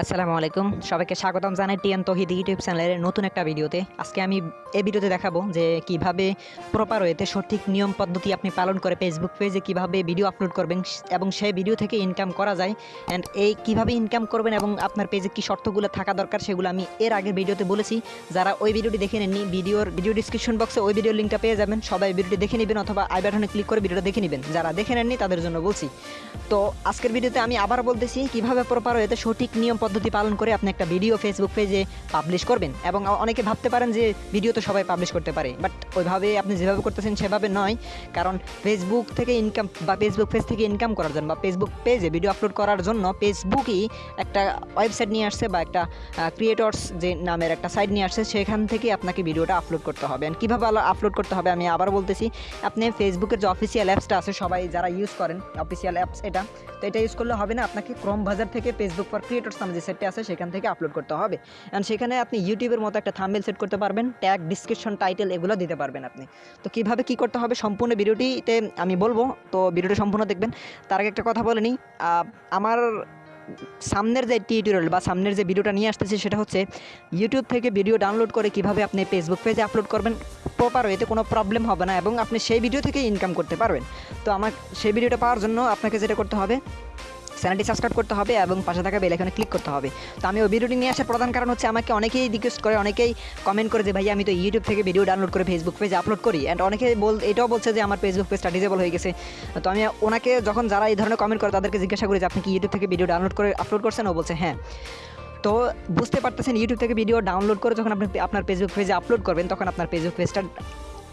আসসালামু আলাইকুম। সবাইকে স্বাগতম জানাই টিএন তহিদ ইউটিউব চ্যানেলের নতুন একটা ভিডিওতে। আজকে আমি এই ভিডিওতে দেখাবো যে কীভাবে প্রপার ওয়েতে সঠিক নিয়ম পদ্ধতি আপনি পালন করে ফেসবুক পেজে কীভাবে ভিডিও আপলোড করবেন এবং সেই ভিডিও থেকে ইনকাম করা যায় অ্যান্ড এই কীভাবে ইনকাম করবেন এবং আপনার পেজে কি শর্তগুলো থাকা দরকার সেগুলো আমি এর আগের ভিডিওতে বলেছি। যারা ওই ভিডিওটি দেখে নেননি, ভিডিওর ভিডিও ডিসক্রিপশন বক্সে ওই ভিডিওর লিঙ্কটা পেয়ে যাবেন। সবাই ভিডিওটি দেখে নেবেন অথবা আই ক্লিক করে ভিডিওটা দেখে নেবেন। যারা দেখে নেননি তাদের জন্য বলছি। তো আজকের ভিডিওতে আমি আবার বলতেছি কীভাবে প্রপার ওয়েতে সঠিক নিয়ম পদ্ধতি পালন করে আপনি একটা ভিডিও ফেসবুক পেজে পাবলিশ করবেন এবং অনেকে ভাবতে পারেন যে ভিডিও তো সবাই পাবলিশ করতে পারে বাট ওইভাবে আপনি যেভাবে করতেছেন সেভাবে নয়, কারণ ফেসবুক থেকে ইনকাম বা ফেসবুক পেজ থেকে ইনকাম করার জন্য বা ফেসবুক পেজে ভিডিও আপলোড করার জন্য ফেসবুকই একটা ওয়েবসাইট নিয়ে আসছে বা একটা ক্রিয়েটর্স যে নামের একটা সাইট নিয়ে আসছে, সেখান থেকে আপনাকে ভিডিওটা আপলোড করতে হবে। আর কীভাবে আপলোড করতে হবে আমি আবার বলতেছি, আপনি ফেসবুকের যে অফিসিয়াল অ্যাপসটা আছে সবাই যারা ইউজ করেন অফিসিয়াল অ্যাপস এটা, তো এটা ইউজ করলে হবে না, আপনাকে ক্রোম বাজার থেকে ফেসবুক ফর ক্রিয়েটর্স নামে যে সেটটা আছে সেখান থেকে আপলোড করতে হবে। অ্যান্ড সেখানে আপনি ইউটিউবের মতো একটা থাম্বেল সেট করতে পারবেন ট্যাগ ডিসক্রিপশন টাইটেল এগুলো দিতে পারবেন আপনি। তো কীভাবে কী করতে হবে? সম্পূর্ণ ভিডিওটিতে আমি বলব, তো ভিডিওটি সম্পূর্ণ দেখবেন। তার আগে একটা কথা বলে নিই আমার সামনের যে টিউটোরিয়াল বা সামনের যে ভিডিওটা নিয়ে আসতেছি সেটা হচ্ছে ইউটিউব থেকে ভিডিও ডাউনলোড করে কীভাবে আপনি ফেসবুক পেজে আপলোড করবেন প্রপার এতে কোনো প্রবলেম হবে না এবং আপনি সেই ভিডিও থেকে ইনকাম করতে পারবেন। তো আমার সেই ভিডিওটা পাওয়ার জন্য আপনাকে যেটা করতে হবে চ্যানেলটি সাবস্ক্রাইব করতে হবে এবং পাশে থাকা বেল এখানে ক্লিক করতে হবে। তো আমি ওই ভিডিওটি নিয়ে আসার প্রধান কারণ হচ্ছে আমাকে অনেকেই রিকোয়েস্ট করে, অনেকেই কমেন্ট করে যে ভাই আমি তো ইউটিউব থেকে ভিডিও ডাউনলোড করে ফেসবুক পেজে আপলোড করি। অ্যান্ড অনেকে বল এটাও বলছে যে, আমার ফেসবুক পেজটা ডিজেবল হয়ে গেছে। তো আমি ওনাকে যখন যারা এই ধরনের কমেন্ট করে, তাদেরকে জিজ্ঞাসা করি যে, আপনি কি ইউটিউব থেকে ভিডিও ডাউনলোড করে আপলোড করছেন? ও বলছে হ্যাঁ। তো বুঝতে পারতেছেন ইউটিউব থেকে ভিডিও ডাউনলোড করে যখন আপনি আপনার ফেসবুক পেজে আপলোড করবেন, তখন আপনার ফেসবুক পেজটা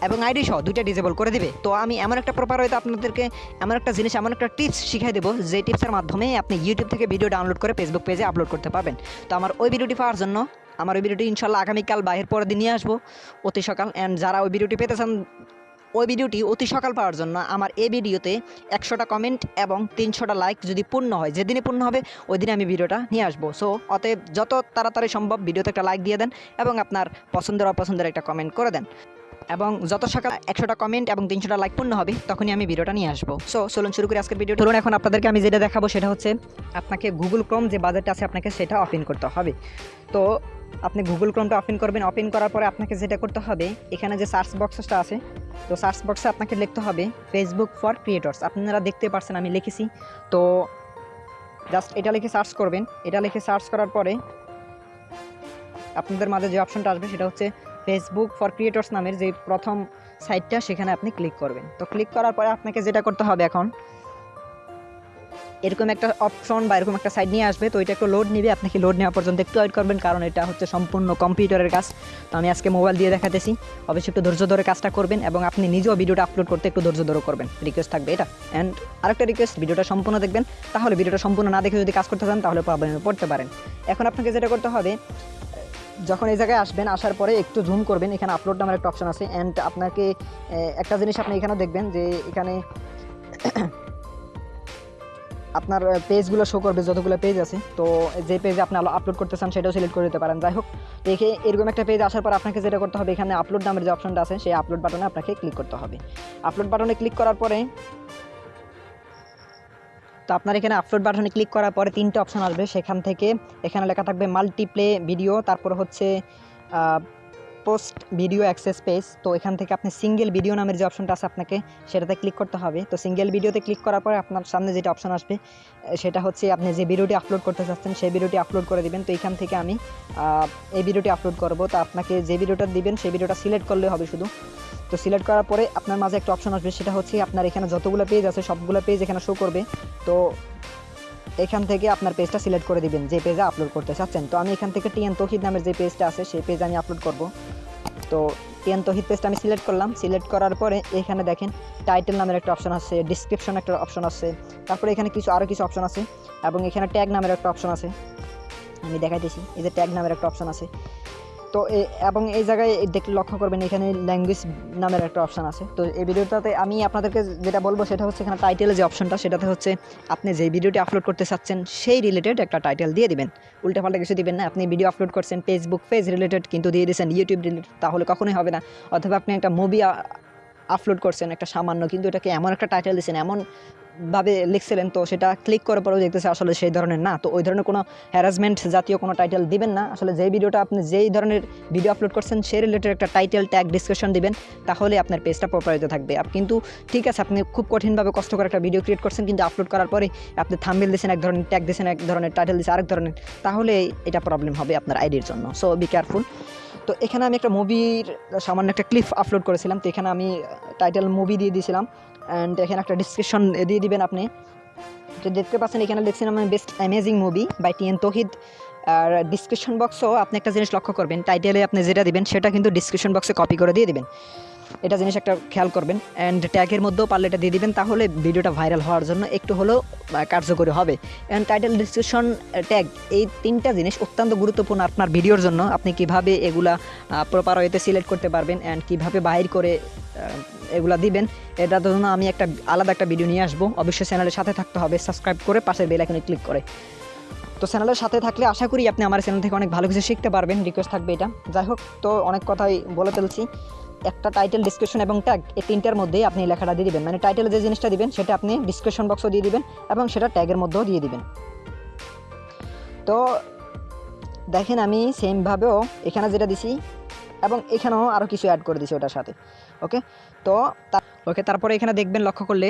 এবং আইডি সহ দুইটা ডিজেবল করে দিবে। তো আমি এমন একটা প্রপার হয়তো আপনাদেরকে এমন একটা জিনিস, এমন একটা টিপস শিখাই দেবো, যে টিপসের মাধ্যমে আপনি ইউটিউব থেকে ভিডিও ডাউনলোড করে ফেসবুক পেজে আপলোড করতে পারবেন। তো আমার ওই ভিডিওটি পাওয়ার জন্য, আমার ওই ভিডিওটি ইনশাল্লাহ আগামীকাল বা এর পরের দিন নিয়ে আসব, অতি সকাল অ্যান্ড যারা ওই ভিডিওটি পেতে চান, ওই ভিডিওটি অতি সকাল পাওয়ার জন্য আমার এই ভিডিওতে একশোটা কমেন্ট এবং তিনশোটা লাইক যদি পূর্ণ হয়, যেদিনে পূর্ণ হবে ওই দিনে আমি ভিডিওটা নিয়ে আসব। সো অতএব যত তাড়াতাড়ি সম্ভব ভিডিওতে একটা লাইক দিয়ে দেন এবং আপনার পছন্দের, অপছন্দের একটা কমেন্ট করে দেন। এবং যত সকাল একশোটা কমেন্ট এবং তিনশোটা লাইক পূর্ণ হবে, তখনই আমি ভিডিওটা নিয়ে আসব। সো চলুন শুরু করি আজকের ভিডিও ধরুন এখন আপনাদেরকে আমি যেটা দেখাবো সেটা হচ্ছে, আপনাকে গুগল ক্রোম যে বাজেটটা আছে আপনাকে সেটা ওপেন করতে হবে। তো আপনি গুগল ক্রোমটা ওপেন করবেন ওপেন করার পরে আপনাকে যেটা করতে হবে, এখানে যে সার্চ বক্সটা আছে, তো সার্চ বক্সে আপনাকে লিখতে হবে ফেসবুক ফর ক্রিয়েটর্স আপনারা দেখতে পারছেন আমি লিখেছি। তো জাস্ট এটা লিখে সার্চ করবেন। এটা লিখে সার্চ করার পরে আপনাদের মাঝে যে অপশনটা আসবে সেটা হচ্ছে ফেসবুক ফর ক্রিয়েটর্স নামের যে প্রথম সাইটটা সেখানে আপনি ক্লিক করবেন। তো ক্লিক করার পরে আপনাকে যেটা করতে হবে এখন, এরকম একটা অপশন বা এরকম একটা সাইট নিয়ে আসবে, তো এটা একটু লোড নেবে, আপনাকে লোড নেওয়া পর্যন্ত একটু ওয়েট করবেন, কারণ এটা হচ্ছে সম্পূর্ণ কম্পিউটারের কাজ। তো আমি আজকে মোবাইল দিয়ে দেখাতেছি। অবশ্যই একটু ধৈর্য ধরে কাজটা করবেন এবং আপনি নিজেও ভিডিওটা আপলোড করতে একটু ধৈর্য ধরে করবেন। রিকোয়েস্ট থাকবে এটা। অ্যান্ড আরেকটা রিকোয়েস্ট ভিডিওটা সম্পূর্ণ দেখবেন। তাহলে ভিডিওটা সম্পূর্ণ না দেখে যদি কাজ করতে চান, তাহলে প্রবলেমে পড়তে পারেন। এখন আপনাকে যেটা করতে হবে যখন এই জায়গায় আসবেন, আসার পরে একটু জুম করবেন, এখানে আপলোড নামের একটা অপশন আছে অ্যান্ড আপনাকে একটা জিনিস আপনি এখানে দেখবেন যে এখানে আপনার পেজগুলো শো করবে, যতগুলো পেজ আছে। তো যে পেজে আপনি আপলোড করতে চান, সেটাও সিলেক্ট করে দিতে পারেন। যাই হোক দেখে এরকম একটা পেজ আসার পর আপনাকে যেটা করতে হবে, এখানে আপলোড নামের যে অপশনটা আছে, সেই আপলোড বাটনে আপনাকে ক্লিক করতে হবে। আপলোড বাটনে ক্লিক করার পরে তো আপনার এখানে আপলোড বাটনে ক্লিক করার পরে তিনটে অপশন আসবে। সেখান থেকে এখানে লেখা থাকবে মাল্টিপ্লে ভিডিও তারপর হচ্ছে পোস্ট ভিডিও অ্যাক্সেস পেজ তো এখান থেকে আপনি সিঙ্গেল ভিডিও নামের যে অপশনটা আছে আপনাকে, সেটাতে ক্লিক করতে হবে। তো সিঙ্গেল ভিডিওতে ক্লিক করার পরে আপনার সামনে যেটা অপশন আসবে সেটা হচ্ছে আপনি যে ভিডিওটি আপলোড করতে চাচ্ছেন, সেই ভিডিওটি আপলোড করে দিবেন। তো এখান থেকে আমি এই ভিডিওটি আপলোড করব। তো আপনাকে যে ভিডিওটা দিবেন, সেই ভিডিওটা সিলেক্ট করলে হবে শুধু। তো সিলেক্ট করার পরে আপনার মাঝে একটা অপশন আসবে, সেটা হচ্ছে আপনার এখানে যতগুলো পেজ আছে, সবগুলো পেজ এখানে শো করবে। তো এখান থেকে আপনার পেজটা সিলেক্ট করে দিবেন, যে পেজে আপলোড করতে চাচ্ছেন। তো আমি এখান থেকে টিএন তহিদ নামের যে পেজটা আছে, সেই পেজ আমি আপলোড করব। তো টিএন তহিদ পেজটা আমি সিলেক্ট করলাম। সিলেক্ট করার পরে এখানে দেখেন টাইটেল নামের একটা অপশন আছে ডিসক্রিপশন একটা অপশন আছে, তারপরে এখানে কিছু আরও কিছু অপশন আছে, এবং এখানে ট্যাগ নামের একটা অপশন আছে। আমি দেখাইতেছি, এই যে ট্যাগ নামের একটা অপশন আছে। তো এবং এই জায়গায় দেখলে লক্ষ্য করবেন, এখানে ল্যাঙ্গুয়েজ নামের একটা অপশন আছে। তো এই ভিডিওটাতে আমি আপনাদেরকে যেটা বলব, সেটা হচ্ছে এখানে টাইটেলে যে অপশনটা সেটাতে হচ্ছে আপনি যে ভিডিওটি আপলোড করতে চাচ্ছেন, সেই রিলেটেড একটা টাইটেল দিয়ে দিবেন। উল্টাপাল্টা কিছু দিবেন না, আপনি ভিডিও আপলোড করছেন ফেসবুক পেজ রিলেটেড কিন্তু দিয়ে দিয়েছেন ইউটিউব রিলেটেড তাহলে কখনোই হবে না। অথবা আপনি একটা মুভি আপলোড করছেন, একটা সামান্য কিন্তু এটাকে এমন একটা টাইটেল দিয়েছেন এমন ভাবে লিখছিলেন, তো সেটা ক্লিক করার পরেও দেখতেছে আসলে সেই ধরনের না। তো ওই ধরনের কোনো হ্যারাসমেন্ট জাতীয় কোনো টাইটেল দিবেন না। আসলে যেই ভিডিওটা আপনি যেই ধরনের ভিডিও আপলোড করছেন, সেই রিলেটেড একটা টাইটেল ট্যাগ ডিসক্রিপশন দিবেন, তাহলে আপনার পেজটা প্রপারিত থাকবে। কিন্তু ঠিক আছে, আপনি খুব কঠিনভাবে কষ্ট করে একটা ভিডিও ক্রিয়েট করছেন, কিন্তু আপলোড করার পরে আপনি থাম্বেল দিয়েছেন এক ধরনের ট্যাগ দিয়েছেন এক ধরনের টাইটেল দিয়েছেন আরেক ধরনের, তাহলে এটা প্রবলেম হবে আপনার আইডির জন্য। সো বি কেয়ারফুল তো এখানে আমি একটা মুভির সামান্য একটা ক্লিপ আপলোড করেছিলাম। তো এখানে আমি টাইটেল মুভি দিয়ে দিয়েছিলাম। অ্যান্ড এখানে একটা ডিসক্রিপশন দিয়ে দিবেন আপনি। তো দেখতে পাচ্ছেন, এখানে লিখছিলাম আমি best amazing movie by TN Tohid R description বক্সও আপনি একটা জিনিস লক্ষ্য করবেন টাইটেলে আপনি যেটা দিবেন, সেটা কিন্তু ডিসক্রিপশন বক্সে কপি করে দিয়ে দিবেন। এটা জিনিস একটা খেয়াল করবেন। অ্যান্ড ট্যাগের মধ্যেও পারলে এটা দিয়ে দিবেন, তাহলে ভিডিওটা ভাইরাল হওয়ার জন্য একটু হলেও কার্যকরী হবে। অ্যান্ড টাইটেল ডিসক্রিপশন ট্যাগ এই তিনটা জিনিস অত্যন্ত গুরুত্বপূর্ণ আপনার ভিডিওর জন্য। আপনি কীভাবে এগুলা প্রপার ওয়েতে সিলেক্ট করতে পারবেন অ্যান্ড কীভাবে বাইর করে এগুলা দিবেন। এটার জন্য আমি একটা আলাদা একটা ভিডিও নিয়ে আসব। অবশ্যই চ্যানেলের সাথে থাকতে হবে। সাবস্ক্রাইব করে পাশের বেল আইকনে ক্লিক করে। তো চ্যানেলের সাথে থাকলে আশা করি আপনি আমার চ্যানেল থেকে অনেক ভালো কিছু শিখতে পারবেন। রিকোয়েস্ট থাকবে এটা। যাই হোক, তো অনেক কথাই বলে ফেলছি। একটা টাইটেল ডিসক্রিপশন এবং ট্যাগ এই তিনটার মধ্যে আপনি লেখাটা দিয়ে দিবেন। মানে টাইটেলে যে জিনিসটা দিবেন, সেটা আপনি ডিসক্রিপশন বক্সও দিয়ে দিবেন এবং সেটা ট্যাগের মধ্যেও দিয়ে দিবেন। তো দেখেন আমি সেমভাবেও এখানে যেটা দিছি এবং এখানেও আরও কিছু অ্যাড করে দিছি ওটার সাথে। ওকে তো ওকে তারপরে এখানে দেখবেন লক্ষ্য করলে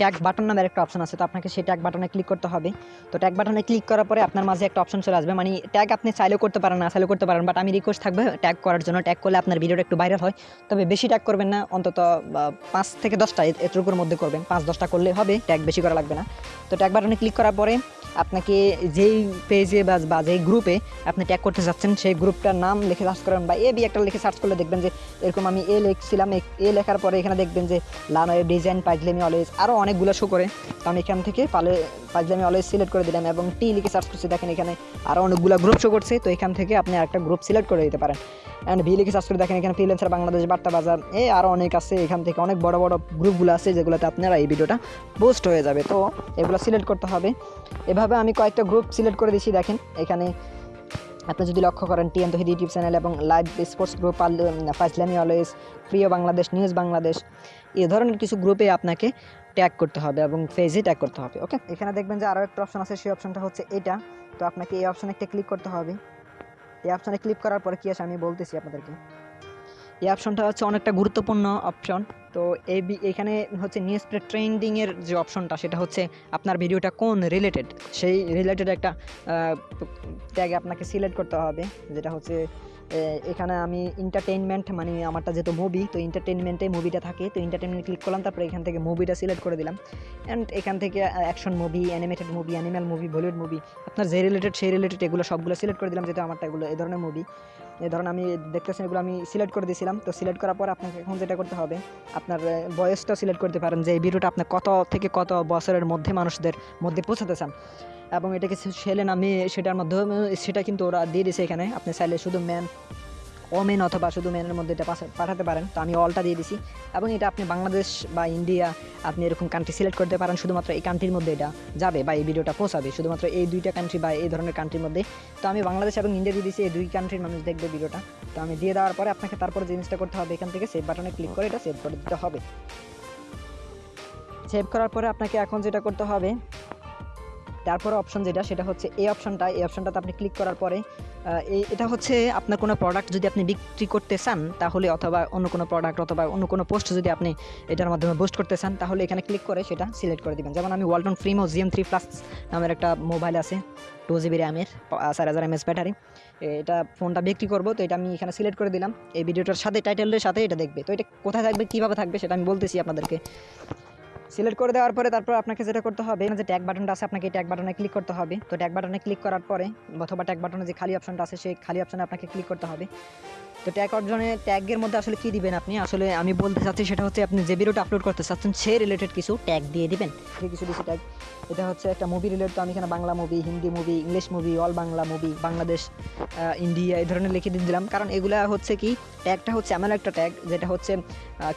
ট্যাগ বাটন নামের একটা অপশন আছে, তো আপনাকে সেই ট্যাগ বাটনে ক্লিক করতে হবে। তো ট্যাগ বাটনে ক্লিক করার পরে আপনার মাঝে একটা অপশন চলে আসবে মানে ট্যাগ আপনি চাইলেও করতে পারেন, না চাইলেও করতে পারেন বাট আমি রিকোয়েস্ট থাকবে ট্যাগ করার জন্য। ট্যাগ করলে আপনার ভিডিওটা একটু ভাইরাল হয়, তবে বেশি ট্যাগ করবেন না, অন্তত পাঁচ থেকে দশটা এতটুকুর মধ্যে করবেন। পাঁচ দশটা করলে হবে ট্যাগ বেশি করা লাগবে না। তো ট্যাগ বাটনে ক্লিক করার পরে আপনাকে যেই পেজে বা যেই গ্রুপে আপনি ট্যাগ করতে চাচ্ছেন সেই গ্রুপটার নাম লিখে সার্চ করেন বা এ বি একটা লিখে সার্চ করলে দেখবেন যে, এরকম আমি এ লিখছিলাম, এ- লেখার পরে এখানে দেখবেন যে লানোয়ের ডিজাইন পাইজলেমি অলওয়েজ আরও অনেকগুলো শো করে। তো আমি এখান থেকে পালে পাইজলেমি অলওয়েজ সিলেক্ট করে দিলাম এবং টি লিখে সার্চ করছি। দেখেন এখানে আরও অনেকগুলো গ্রুপ শো করছে। তো এখান থেকে আপনি একটা গ্রুপ সিলেক্ট করে দিতে পারেন। অ্যান্ড ভি লিখে সার্চ করে দেখেন এখানে ফ্রিল্যান্সার বাংলাদেশ বার্তা বাজার এ আরও অনেক আছে। এখান থেকে অনেক বড় বড় গ্রুপগুলো আছে, যেগুলোতে আপনারা এই ভিডিওটা পোস্ট হয়ে যাবে। তো এগুলো সিলেক্ট করতে হবে। এভাবে আমি কয়েকটা গ্রুপ সিলেক্ট করে দিয়েছি দেখেন এখানে আপনি যদি লক্ষ্য করেন টিএন তহিদ ইউটিউব চ্যানেল এবং লাইভ স্পোর্টস গ্রুপ ফাইজলামি অলওয়েজ প্রিয় বাংলাদেশ নিউজ বাংলাদেশ এ ধরনের কিছু গ্রুপে আপনাকে ট্যাগ করতে হবে এবং ফেজে ট্যাগ করতে হবে ওকে এখানে দেখবেন যে আরও একটা অপশন আছে, সেই অপশনটা হচ্ছে এটা। তো আপনাকে এই অপশনে একটা ক্লিক করতে হবে। এই অপশানে ক্লিক করার পরে কী আছে আমি বলতেছি আপনাদেরকে। এই অপশনটা হচ্ছে অনেকটা গুরুত্বপূর্ণ অপশন তো এই এখানে হচ্ছে নিউজ ট্রেন্ডিংয়ের যে অপশনটা সেটা হচ্ছে আপনার ভিডিওটা কোন রিলেটেড সেই রিলেটেড একটা ট্যাগ আপনাকে সিলেক্ট করতে হবে, যেটা হচ্ছে এখানে আমি এন্টারটেইনমেন্ট মানে আমারটা যেহেতু মুভি তো এন্টারটেইনমেন্টে মুভিটা থাকে। তো এন্টারটেইনমেন্ট ক্লিক করলাম, তারপরে এখান থেকে মুভিটা সিলেক্ট করে দিলাম। অ্যান্ড এখান থেকে action movie animated movie animal movie Bollywood movie আপনার যে রিলেটেড সেই রিলেটেড এগুলো সবগুলো সিলেক্ট করে দিলাম, যেহেতু আমারটা এগুলো এই ধরনের মুভি এই ধরনের আমি দেখতেছেন এগুলো আমি সিলেক্ট করে দিয়েছিলাম। তো সিলেক্ট করার পর আপনাকে এখন যেটা করতে হবে, আপনার বয়সটা সিলেক্ট করতে পারেন যে এই ভিডিওটা আপনি কত থেকে কত বছরের মধ্যে মানুষদের মধ্যে পৌঁছাতে চান। এবং এটাকে ছেলে না মেয়ে সেটার মাধ্যমে, সেটা কিন্তু ওরা দিয়ে দিয়েছে এখানে। আপনি চাইলে শুধু ম্যান ওমেন অথবা শুধু মেনের মধ্যে এটা পাঠাতে পারেন। তো আমি অলটা দিয়ে দিছি। এবং এটা আপনি বাংলাদেশ বা ইন্ডিয়া আপনি এরকম কান্ট্রি সিলেক্ট করতে পারেন, শুধুমাত্র এই কান্ট্রির মধ্যে এটা যাবে বা এই ভিডিওটা পৌঁছাবে শুধুমাত্র এই দুইটা কান্ট্রি বা এই ধরনের কান্ট্রির মধ্যে। তো আমি বাংলাদেশ এবং ইন্ডিয়া দিয়ে দিয়েছি এই দুই কান্ট্রির মানুষ দেখবে ভিডিওটা তো আমি দিয়ে দেওয়ার পরে আপনাকে তারপরে জিনিসটা করতে হবে এখান থেকে সেভ বাটনে ক্লিক করে এটা সেভ করে দিতে হবে। সেভ করার পরে আপনাকে এখন যেটা করতে হবে তারপরে অপশন যেটা, সেটা হচ্ছে এই অপশনটা এই অপশনটাতে আপনি ক্লিক করার পরে এটা হচ্ছে আপনার কোনো প্রোডাক্ট যদি আপনি বিক্রি করতে চান, তাহলে অথবা অন্য কোনো প্রোডাক্ট অথবা অন্য কোনো পোস্ট যদি আপনি এটার মাধ্যমে বুস্ট করতে চান, তাহলে এখানে ক্লিক করে সেটা সিলেক্ট করে দিবেন। যেমন আমি Walton Primo GM three plus নামের একটা মোবাইল আছে টু জিবি র্যামের চার হাজার এমএস ব্যাটারি এটা ফোনটা বিক্রি করব, তো এটা আমি এখানে সিলেক্ট করে দিলাম। এই ভিডিওটার সাথে টাইটেলের সাথে এটা দেখবে। তো এটা কোথায় থাকবে, কীভাবে থাকবে, সেটা আমি বলতেছি আপনাদেরকে। সিলেক্ট করে দেওয়ার পরে তারপর আপনাকে যেটা করতে হবে, যে ট্যাগ বাটনটা আছে, আপনাকে ট্যাগ বাটনে ক্লিক করতে হবে। তো ট্যাগ বাটনে ক্লিক করার পরে, অথবা ট্যাগ বাটনে যে খালি অপশনটা আছে, সেই খালি অপশনে আপনাকে ক্লিক করতে হবে। তো ট্যাগ অপশনে ট্যাগের মধ্যে আসলে কী দিবেন আপনি? আসলে আমি বলতে চাচ্ছি সেটা হচ্ছে আপনি যে ভিডিওটা আপলোড করতে চাচ্ছেন, সে রিলেটেড কিছু ট্যাগ দিয়ে দিবেন। কিছু কিছু ট্যাগ এটা হচ্ছে একটা মুভি রিলেটেড তো আমি এখানে Bangla movie Hindi movie English movie all Bangla movie Bangladesh India এই ধরনের লিখে দিয়ে দিলাম। কারণ এগুলা হচ্ছে কি ট্যাগটা হচ্ছে এমন একটা ট্যাগ যেটা হচ্ছে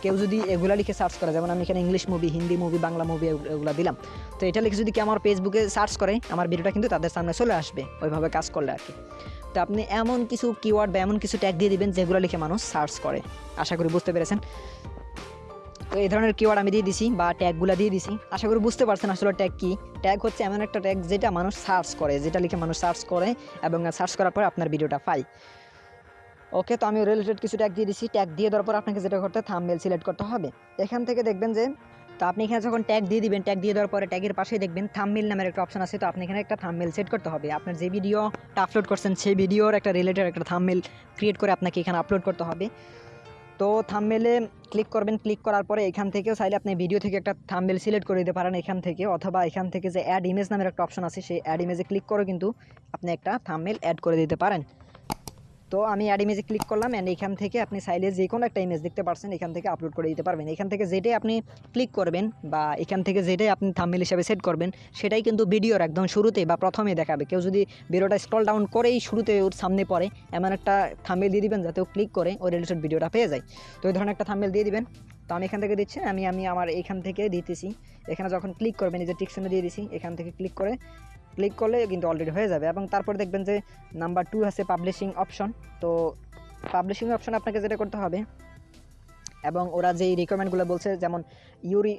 কেউ যদি এগুলা লিখে সার্চ করে, যেমন আমি এখানে English movie Hindi movie Bangla movie এগুলো দিলাম। তো এটা লিখে যদি কেউ আমার ফেসবুকে সার্চ করে, আমার ভিডিওটা কিন্তু তাদের সামনে চলে আসবে, ওইভাবে কাজ করলে আর কি। তো আপনি এমন কিছু কিওয়ার্ড বা এমন কিছু ট্যাগ দিয়ে দিবেন যেগুলো লিখে মানুষ সার্চ করে। আশা করি বুঝতে পেরেছেন। তো এই ধরনের কিওয়ার্ড আমি দিয়ে দিছি বা ট্যাগগুলো দিয়ে দিছি। আশা করি বুঝতে পারছেন আসলে ট্যাগ কি। ট্যাগ হচ্ছে এমন একটা ট্যাগ যেটা মানুষ সার্চ করে, যেটা লিখে মানুষ সার্চ করে এবং সার্চ করার পর আপনার ভিডিওটা পায়। ওকে তো আমি রিলেটেড কিছু ট্যাগ দিয়ে দিছি। ট্যাগ দিয়ে দেওয়ার পর আপনাকে যেটা করতে থাম্বনেল সিলেক্ট করতে হবে। এখান থেকে দেখবেন যে তো আপনি এখানে যখন ট্যাগ দিয়ে দিবেন ট্যাগ দিয়ে দেওয়ার পরে ট্যাগের পাশেই দেখবেন থাম্বনেল নামের একটা অপশন আছে। তো আপনি এখানে একটা থাম্বনেল সেট করতে হবে। আপনার যে ভিডিওটা আপলোড করছেন, সেই ভিডিওর একটা রিলেটেড একটা থাম্বনেল ক্রিয়েট করে আপনাকে এখানে আপলোড করতে হবে। তো থামমেলে ক্লিক করবেন। ক্লিক করার পরে এখান থেকেও চাইলে আপনি ভিডিও থেকে একটা থাম্বনেল সিলেক্ট করে দিতে পারেন এখান থেকে। অথবা এখান থেকে যে অ্যাড ইমেজ নামের একটা অপশন আছে, সেই অ্যাড ইমেজে ক্লিক করে কিন্তু আপনি একটা থাম্বনেল অ্যাড করে দিতে পারেন। তো আমি অ্যাড ইমেজে ক্লিক করলাম অ্যান্ড এখান থেকে আপনি চাইলে যে কোনো একটা ইমেজ দেখতে পারছেন, এখান থেকে আপলোড করে দিতে পারবেন। এখান থেকে যেটাই আপনি ক্লিক করবেন বা এখান থেকে যেটাই আপনি থাম্বনেল হিসাবে সেট করবেন, সেটাই কিন্তু ভিডিওর একদম শুরুতে বা প্রথমে দেখাবে। কেউ যদি ভিডিওটা স্ক্রল ডাউন করেই শুরুতে ওর সামনে পড়ে, এমন একটা থাম্বনেল দিয়ে দিবেন যাতে ও ক্লিক করে ওই রিলেটেড ভিডিওটা পেয়ে যায়। তো এই ধরনের একটা থাম্বনেল দিয়ে দিবেন। তো আমি এখান থেকে দিচ্ছি, আমি আমি আমার এখান থেকে দিতেছি। এখানে যখন ক্লিক করবেন, এই যে টিকশনে দিয়ে দিছি, এখান থেকে ক্লিক করে ক্লিক করলে কিন্তু অলরেডি হয়ে যাবে এবং তারপর দেখবেন যে নাম্বার টু আছে পাবলিশিং অপশন তো পাবলিশিং অপশন আপনাকে যেটা করতে হবে এবং ওরা যেই রিকোয়ারমেন্টগুলো বলছে, যেমন ইউরি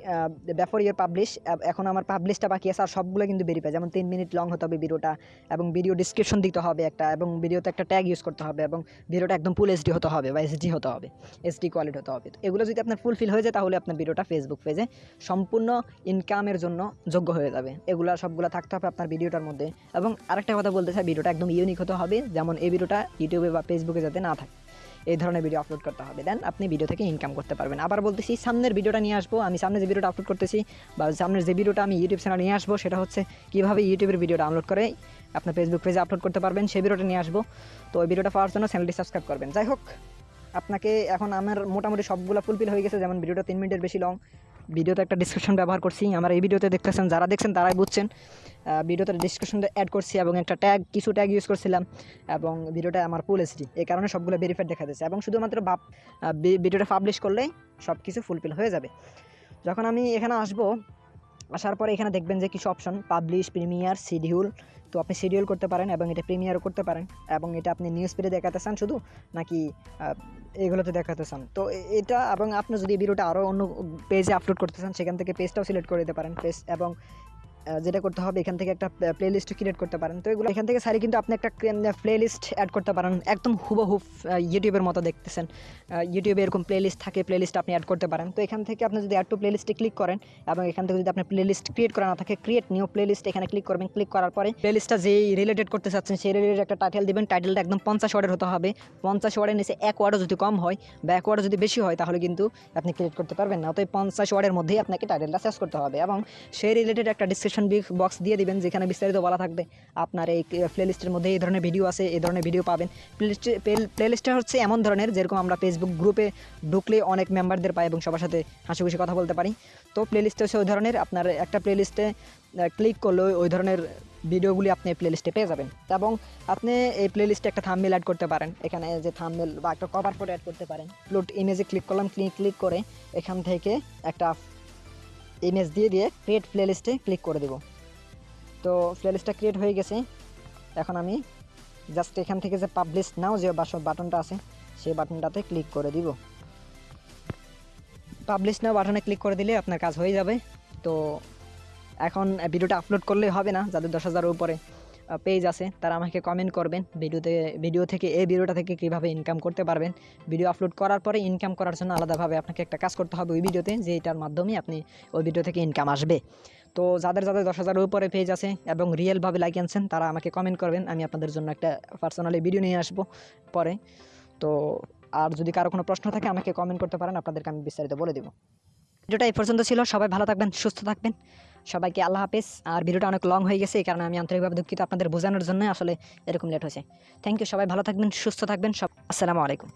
ব্যাফর ইয়ার পাবলিশ এখন আমার পাবলিশটা বাকি আছে আর সবগুলো কিন্তু বেরিয়ে পায় যেমন তিন মিনিট লং হতে হবে ভিডিওটা এবং ভিডিও ডিসক্রিপশন দিতে হবে একটা এবং ভিডিওতে একটা ট্যাগ ইউজ করতে হবে এবং ভিডিওটা একদম ফুল এইচডি হতে হবে বা এসডি হতে হবে এসডি কোয়ালিটি হতে হবে। তো এগুলো যদি আপনার ফুলফিল হয়ে যায়, তাহলে আপনার ভিডিওটা ফেসবুক পেজে সম্পূর্ণ ইনকামের জন্য যোগ্য হয়ে যাবে। এগুলো সবগুলো থাকতে হবে আপনার ভিডিওটার মধ্যে। এবং আরেকটা কথা বলতে চাই ভিডিওটা একদম ইউনিক হতে হবে, যেমন এই ভিডিওটা ইউটিউবে বা ফেসবুকে যাতে না থাকে। এই ধরনের ভিডিও আপলোড করতে হবে। দেন আপনি ভিডিও থেকে ইনকাম করতে পারবেন। আবার বলতেছি, সামনের ভিডিওটা নিয়ে আসব। আমি সামনে যে ভিডিওটা আপলোড করতেছি বা সামনের যে ভিডিওটা আমি ইউটিউব চ্যানেল নিয়ে আসব, সেটা হচ্ছে কীভাবে ইউটিউবের ভিডিও ডাউনলোড করে আপনার ফেসবুক পেজে আপলোড করতে পারবেন, সেই ভিডিওটা নিয়ে আসব। তো ওই ভিডিওটা পাওয়ার জন্য চ্যানেলটি সাবস্ক্রাইব করবেন। যাই হোক, আপনাকে এখন আমার মোটামুটি সবগুলো ফুলফিল হয়ে গেছে। যেমন ভিডিওটা তিন মিনিটের বেশি লং ভিডিওতে একটা ডিসক্রিপশন ব্যবহার করছি। আমরা এই ভিডিওতে দেখতেছেন, যারা দেখছেন তারাই বুঝছেন। ভিডিওতে ডিসক্রিপশনটা অ্যাড করছি এবং একটা ট্যাগ কিছু ট্যাগ ইউজ করছিলাম এবং ভিডিওটা আমার ফুল এসডি এই কারণে সবগুলো ভেরিফাইড দেখা দিয়েছে এবং শুধুমাত্র বাপ ভিডিওটা পাবলিশ করলেই সব কিছু ফুলফিল হয়ে যাবে। যখন আমি এখানে আসব আসার পরে এখানে দেখবেন যে কিছু অপশন পাবলিশ প্রিমিয়ার শিডিউল তো আপনি শিডিউল করতে পারেন এবং এটা প্রিমিয়ারও করতে পারেন। এবং এটা আপনি নিউজ পেডে দেখাতে চান শুধু, নাকি এগুলোতে দেখাতে চান? তো এটা এবং আপনি যদি ভিডিওটা আরও অন্য পেজে আপলোড করতে চান, সেখান থেকে পেজটাও সিলেক্ট করে দিতে পারেন। পেজ এবং যেটা করতে হবে, এখান থেকে একটা প্লে লিস্ট ক্রিয়েট করতে পারেন। তো এগুলো এখান থেকে সারি কিন্তু আপনি একটা প্লে লিস্ট অ্যাড করতে পারেন, একদম হুবহুব ইউটিউবের মতো দেখতেছেন। ইউটিউবে এরকম প্লে লিস্ট থাকে প্লে লিস্ট আপনি অ্যাড করতে পারেন। তো এখান থেকে আপনি যদি অ্যাড টু প্লে লিস্টে ক্লিক করেন, এবং এখান থেকে যদি আপনি প্লে লিস্ট ক্রিয়েট করা না থাকে ক্রিয়েট নিউ প্লে লিস্ট এখানে ক্লিক করবেন। ক্লিক করার পরে প্লে লিস্টটা যেই রিলেটেড করতে চাচ্ছেন, সেই রিলেটেড একটা টাইটেল দিবেন। টাইটেলটা একদম পঞ্চাশ ওয়ার্ডের হতে হবে। পঞ্চাশ ওয়ার্ডের নিচে এক ওয়ার্ডও যদি কম হয়, বা এক ওয়ার্ডও যদি বেশি হয়, তাহলে কিন্তু আপনি ক্রিয়েট করতে পারবেন না। অতএব পঞ্চাশ ওয়ার্ডের মধ্যেই আপনাকে টাইটেলটা সার্চ করতে হবে, এবং সেই রিলেটেড একটা ডিসক্রিপশন বক্স দিয়ে দিবেন, যেখানে বিস্তারিত বলা থাকবে। আপনার এই প্লে লিস্টের মধ্যে এই ধরনের ভিডিও আছে, এই ধরনের ভিডিও পাবেন। প্লে লিস্টটা হচ্ছে এমন ধরনের, যেরকম আমরা ফেসবুক গ্রুপে ঢুকলে অনেক মেম্বারদের পাই এবং সবার সাথে হাসি খুশি কথা বলতে পারি। তো প্লে লিস্টে হচ্ছে ওই ধরনের, আপনার একটা প্লে লিস্টে ক্লিক করলে ওই ধরনের ভিডিওগুলি আপনি প্লে লিস্টে পেয়ে যাবেন। এবং আপনি এই প্লে লিস্টে একটা থামমেল অ্যাড করতে পারেন। এখানে যে থামমেল বা একটা কভার ফটো অ্যাড করতে পারেন। প্লট ইমেজে ক্লিক করলাম ক্লিক ক্লিক করে এখান থেকে একটা ইমেজ দিয়ে দিয়ে ক্রিয়েট প্লেলিস্টে ক্লিক করে দেব। তো প্লে লিস্টটা ক্রিয়েট হয়ে গেছে। এখন আমি জাস্ট এখান থেকে যে পাবলিশ নাও যে বাটনটা আছে, সেই বাটনটাতে ক্লিক করে দিব। পাবলিশ নাও বাটনে ক্লিক করে দিলে আপনার কাজ হয়ে যাবে। তো এখন ভিডিওটা আপলোড করলে হবে না যাদের দশ হাজারের উপরে। পেজ আছে, তারা আমাকে কমেন্ট করবেন। ভিডিওতে ভিডিও থেকে, এই ভিডিওটা থেকে কীভাবে ইনকাম করতে পারবেন। ভিডিও আপলোড করার পরে ইনকাম করার জন্য আলাদাভাবে আপনাকে একটা কাজ করতে হবে ওই ভিডিওতে যে এটার মাধ্যমে আপনি ওই ভিডিও থেকে ইনকাম আসবে। তো যাদের যাদের দশ হাজারের উপরে পেজ আছে এবং রিয়েলভাবে লাইক আনছেন, তারা আমাকে কমেন্ট করবেন। আমি আপনাদের জন্য একটা পার্সোনালি ভিডিও নিয়ে আসব পরে। তো আর যদি কারও কোনো প্রশ্ন থাকে, আমাকে কমেন্ট করতে পারেন। আপনাদেরকে আমি বিস্তারিত বলে দেবো। ভিডিওটা এই পর্যন্ত ছিল। সবাই ভালো থাকবেন, সুস্থ থাকবেন। সবাইকে আল্লাহ হাফেজ। আর ভিডিওটা অনেক লং হয়ে গেছে, এই কারণে আমি আন্তরিকভাবে দুঃখিত আপনাদের বোঝানোর জন্য আসলে এরকম লেট হয়েছে। থ্যাংক ইউ সবাই ভালো থাকবেন, সুস্থ থাকবেন, সব আসসালামু আলাইকুম।